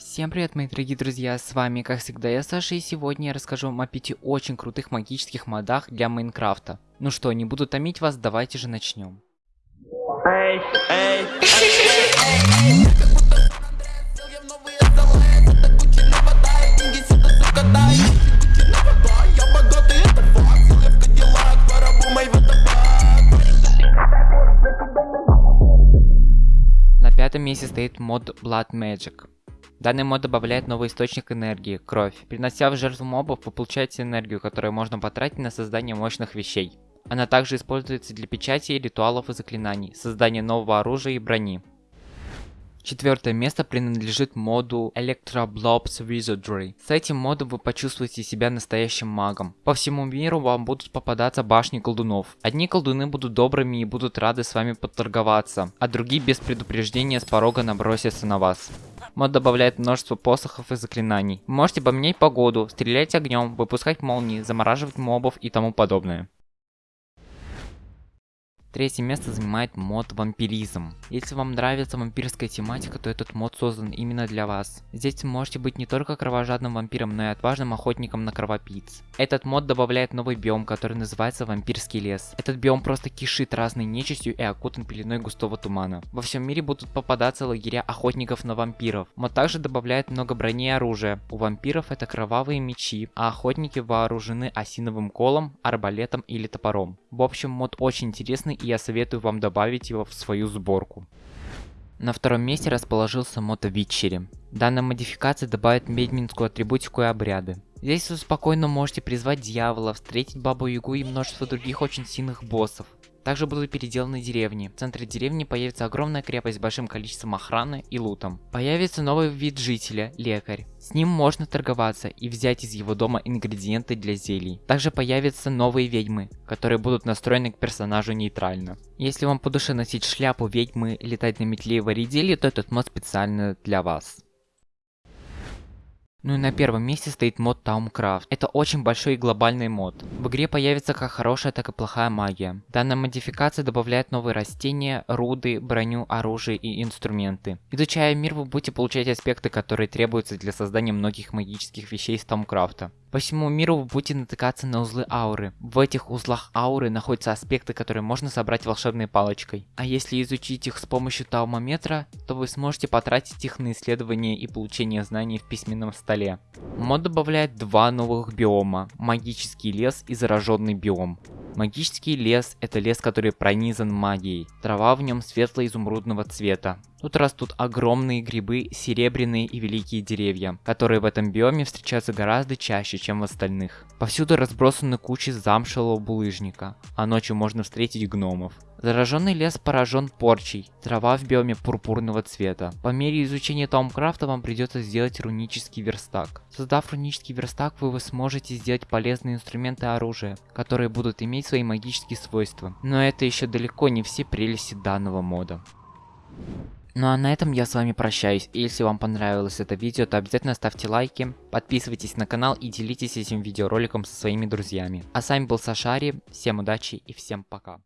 Всем привет, мои дорогие друзья, с вами, как всегда, я Саша, и сегодня я расскажу вам о пяти очень крутых магических модах для Майнкрафта. Ну что, не буду томить вас, давайте же начнем. На пятом месте стоит мод Blood Magic. Данный мод добавляет новый источник энергии – кровь. Принося в жертву мобов, вы получаете энергию, которую можно потратить на создание мощных вещей. Она также используется для печати, ритуалов и заклинаний, создания нового оружия и брони. Четвертое место принадлежит моду Electroblobs Wizardry. С этим модом вы почувствуете себя настоящим магом. По всему миру вам будут попадаться башни колдунов. Одни колдуны будут добрыми и будут рады с вами подторговаться, а другие без предупреждения с порога набросятся на вас. Мод добавляет множество посохов и заклинаний. Можете поменять погоду, стрелять огнем, выпускать молнии, замораживать мобов и тому подобное. Третье место занимает мод вампиризм. Если вам нравится вампирская тематика, то этот мод создан именно для вас. Здесь вы можете быть не только кровожадным вампиром, но и отважным охотником на кровопийц. Этот мод добавляет новый биом, который называется вампирский лес. Этот биом просто кишит разной нечистью и окутан пеленой густого тумана. Во всем мире будут попадаться лагеря охотников на вампиров. Мод также добавляет много брони и оружия. У вампиров это кровавые мечи, а охотники вооружены осиновым колом, арбалетом или топором. В общем, мод очень интересный и я советую вам добавить его в свою сборку. На втором месте расположился мото Витчери. Данная модификация добавит медминскую атрибутику и обряды. Здесь вы спокойно можете призвать дьявола, встретить бабу Ягу и множество других очень сильных боссов. Также будут переделаны деревни. В центре деревни появится огромная крепость с большим количеством охраны и лутом. Появится новый вид жителя – лекарь. С ним можно торговаться и взять из его дома ингредиенты для зелий. Также появятся новые ведьмы, которые будут настроены к персонажу нейтрально. Если вам по душе носить шляпу ведьмы, летать на метле и варить зелье, то этот мод специально для вас. Ну и на первом месте стоит мод Tauncraft. Это очень большой и глобальный мод. В игре появится как хорошая, так и плохая магия. Данная модификация добавляет новые растения, руды, броню, оружие и инструменты. Изучая мир, вы будете получать аспекты, которые требуются для создания многих магических вещей из Tauncraft. По всему миру вы будете натыкаться на узлы ауры. В этих узлах ауры находятся аспекты, которые можно собрать волшебной палочкой. А если изучить их с помощью таумометра, то вы сможете потратить их на исследование и получение знаний в письменном столе. Мод добавляет два новых биома. Магический лес и зараженный биом. Магический лес – это лес, который пронизан магией. Трава в нем светло-изумрудного цвета. Тут растут огромные грибы, серебряные и великие деревья, которые в этом биоме встречаются гораздо чаще, чем в остальных. Повсюду разбросаны кучи замшелого булыжника, а ночью можно встретить гномов. Зараженный лес поражен порчей, трава в биоме пурпурного цвета. По мере изучения Томкрафта вам придется сделать рунический верстак. Создав рунический верстак, вы, вы сможете сделать полезные инструменты и оружие, которые будут иметь свои магические свойства. Но это еще далеко не все прелести данного мода. Ну а на этом я с вами прощаюсь. И если вам понравилось это видео, то обязательно ставьте лайки, подписывайтесь на канал и делитесь этим видеороликом со своими друзьями. А с вами был Сашари, всем удачи и всем пока.